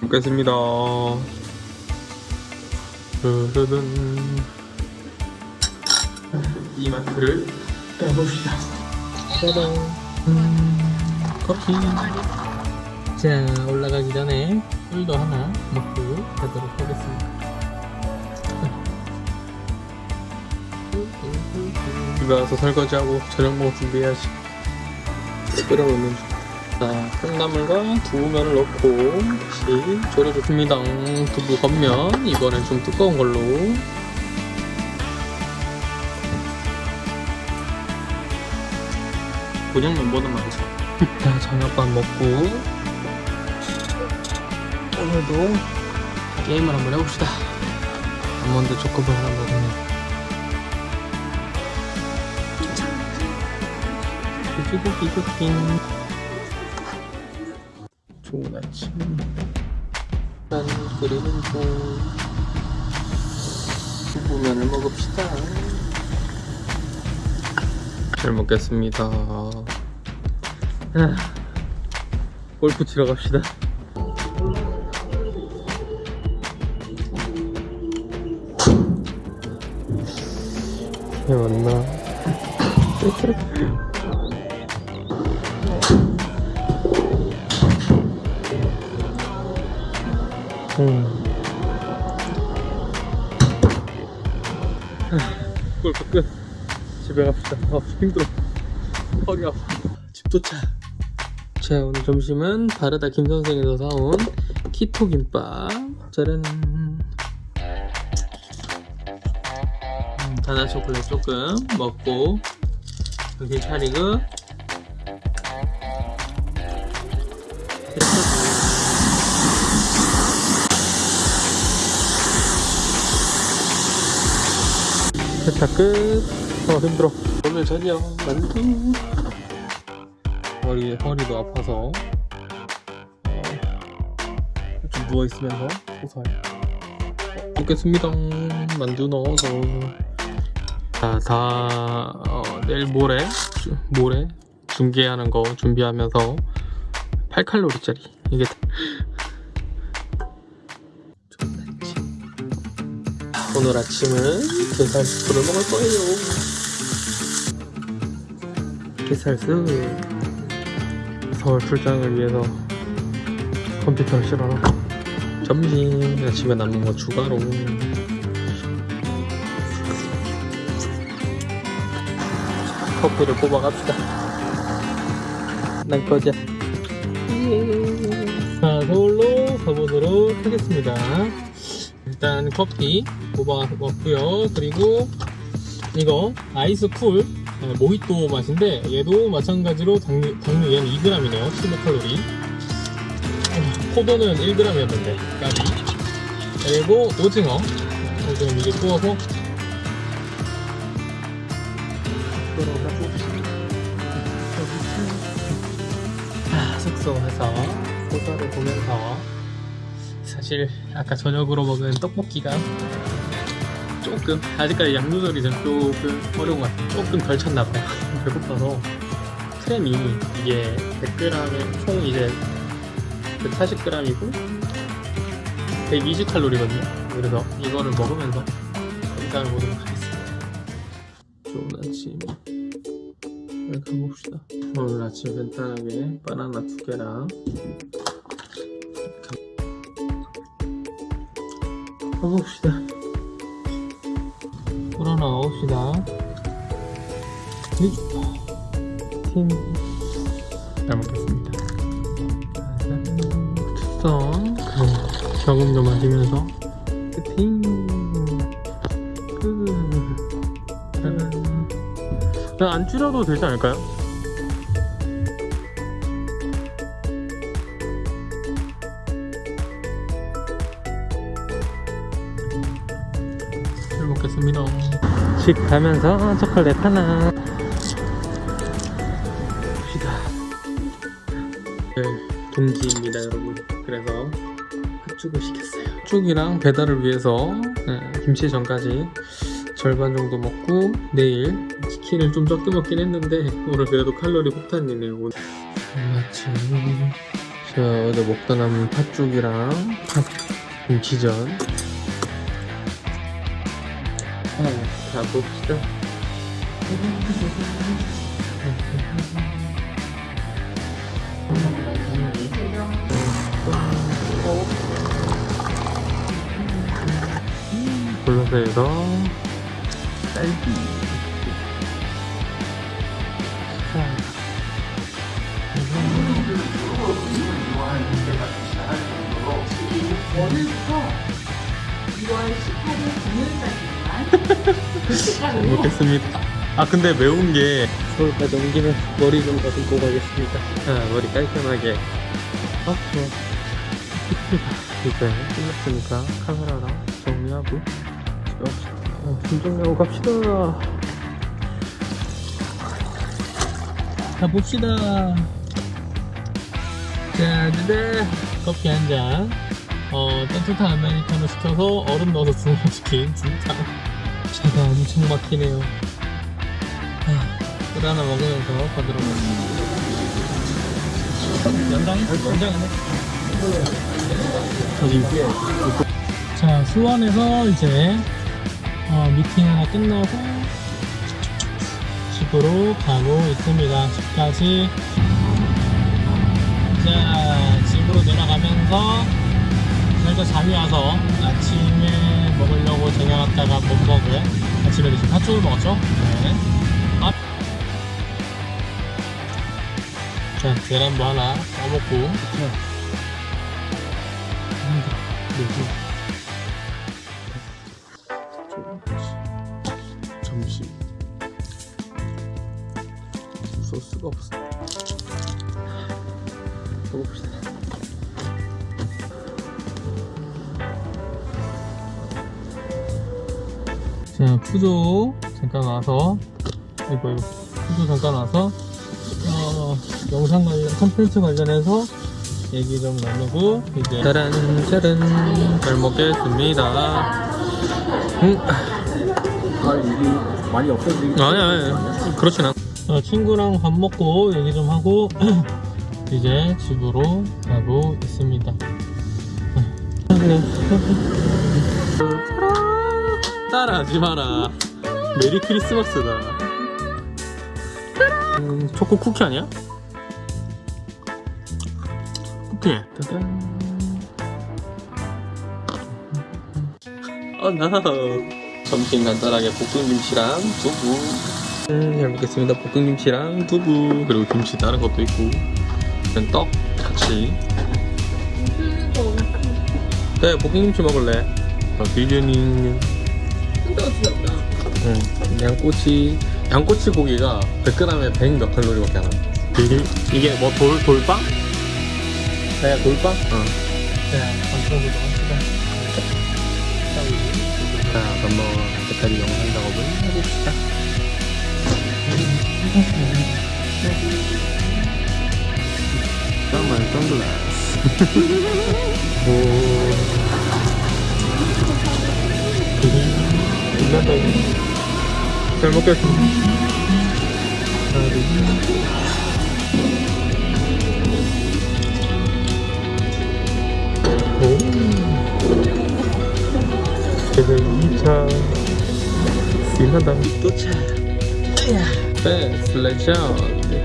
먹겠습니다. 르르든 이마트를 가봅시다. 짜잔. 음, 커피. 자 올라가기 전에 꿀도 하나 먹고 가도록 하겠습니다. 집에 와서 설거지하고 저녁 먹을 준비해야지. 끓여놓는 중 자, 콩나물과 두부면을 넣고 다시 졸여줬습니다. 두부 겉면. 이번엔 좀 두꺼운 걸로. 그냥 면보다 많죠 자 저녁밥 먹고. 오늘도 게임을 한번 해봅시다. 아몬드 초코볼 하나 먹으면. 돼지고기 쿠킹 좋은 아침 난 끓이는 중 두부면을 먹읍시다. 잘 먹겠습니다. 아, 골프 치러 갑시다. 해 맞나? 음. 골프 끝. 집에 갑시다. 아, 힘들어. 허리 아파. 집 도착. 자, 오늘 점심은 바르다 김선생에서 사온 키토 김밥. 짜란. 음, 바나 초콜릿 조금 먹고 여기 차리고 세탁 끝. 어 힘들어. 오늘 저녁 만두. 허리 허리도 아파서 어, 좀 누워 있으면서 고소해. 먹겠습니다. 만두 넣어서. 자, 다 어, 내일 모레 주- 모레 중계하는 거 준비하면서 8칼로리짜리 이게 오늘 아침은 게살스프를 먹을 거예요. 게살스 서울 출장을 위해서 컴퓨터를 실어놓고 점심 아침에 남은 거 추가로 커피를 뽑아갑시다. 나가자. 자, 서울로 가보도록 하겠습니다. 일단 커피 뽑아왔고요. 그리고 이거 아이스 cool 네, 모히또 맛인데 얘도 마찬가지로 당류, 당류 얘는 2g이네요. 15칼로리. 포도는 1g이었는데 까비. 그리고 오징어. 오징어 이게 구워서 아, 숙소에서 소설을 보면서 사실 아까 저녁으로 먹은 떡볶이가 조금 아직까지 양 조절이 좀 조금 어려운 것 같아요. 조금 덜 찼나봐요. 배고파서. 크림이 이게 100g에 총 이제 140g이고 120칼로리거든요. 그래서 이거를 먹으면서 영상을 보도록 하겠습니다. 좋은 아침 네, 가봅시다. 오늘 아침 간단하게 바나나 두 개랑 가봅시다 불어 나옵시다. 팀잘 먹겠습니다. 투성 저금 좀 마시면서. 팀안 줄여도 되지 않을까요? 잘 먹겠습니다. 식 가면서 초콜릿 하나. 봅시다. 네, 동기입니다, 여러분. 그래서 팥죽을 시켰어요. 팥죽이랑 배달을 위해서 네, 김치전까지 절반 정도 먹고 내일 치킨을 좀 적게 먹긴 했는데 오늘 그래도 칼로리 폭탄이네요. 오늘 아침 자, 어제 먹다 남은 팥죽이랑 팥 김치전. 자, 봅시다. 블루베리로 딸기. 자. 월요일부터 2월 18일 금요일까지만 잘 먹겠습니다. 아 근데 매운 게 서울까지 온 김에 머리 좀 더듬고 가겠습니다. 아 머리 깔끔하게. 아 좋아. 이제 끝났으니까 카메라랑 정리하고 집에 짐 정리하고 갑시다. 가봅시다. 자, 네 커피 한 잔. 어, 따뜻한 아메리카노 시켜서 얼음 넣어서 주문시킨 진짜 차가 엄청 막히네요. 아, 물 하나 먹으면서 가도록 하겠습니다. 연장해? 연장하네? 저기. 자, 수원에서 이제 어, 미팅 하나 끝나고 집으로 가고 있습니다. 집까지. 자, 집으로 내려가면서 살짝 잠이 와서 아침에 먹으려고 쟁여놨다가 못 먹은 아침에 드신 팥죽을 먹었죠? 네. 아. 자, 계란도 하나 떠먹고. 점심. 소스가 없어. 자, 푸조 잠깐 와서 이거 이거 푸조 잠깐 와서 어, 영상 관련 컨텐츠 관련해서 얘기 좀 나누고 이제 짜란 짜란 잘 먹겠습니다. 음. 아 이게 많이 없어지긴 아니 아니 그렇진 않아. 어, 친구랑 밥 먹고 얘기 좀 하고 이제 집으로 가고 있습니다. 따라하지 마라. 메리 크리스마스다. 음, 초코 쿠키 아니야? 쿠키. 짜잔. 어, 나. 점심 간단하게 볶음김치랑 두부. 음, 잘 먹겠습니다. 볶음김치랑 두부. 그리고 김치 다른 것도 있고. 그냥 떡 같이. 네, 볶음김치 먹을래. 어, 비주닝. 응, 양꼬치. 양꼬치 고기가 100g에 100 몇 칼로리밖에 안 와. 이게, 이게 뭐 돌, 돌빵? 네, 돌빵? 어. 네. 자, 그럼 뭐, 이제까지 영상 작업을 해봅시다. 깜만 선글라스. 오. 잘 먹겠습니다. 하나, 둘, 셋. 오. 그래서 2차 신나다 도착 베스트 레전드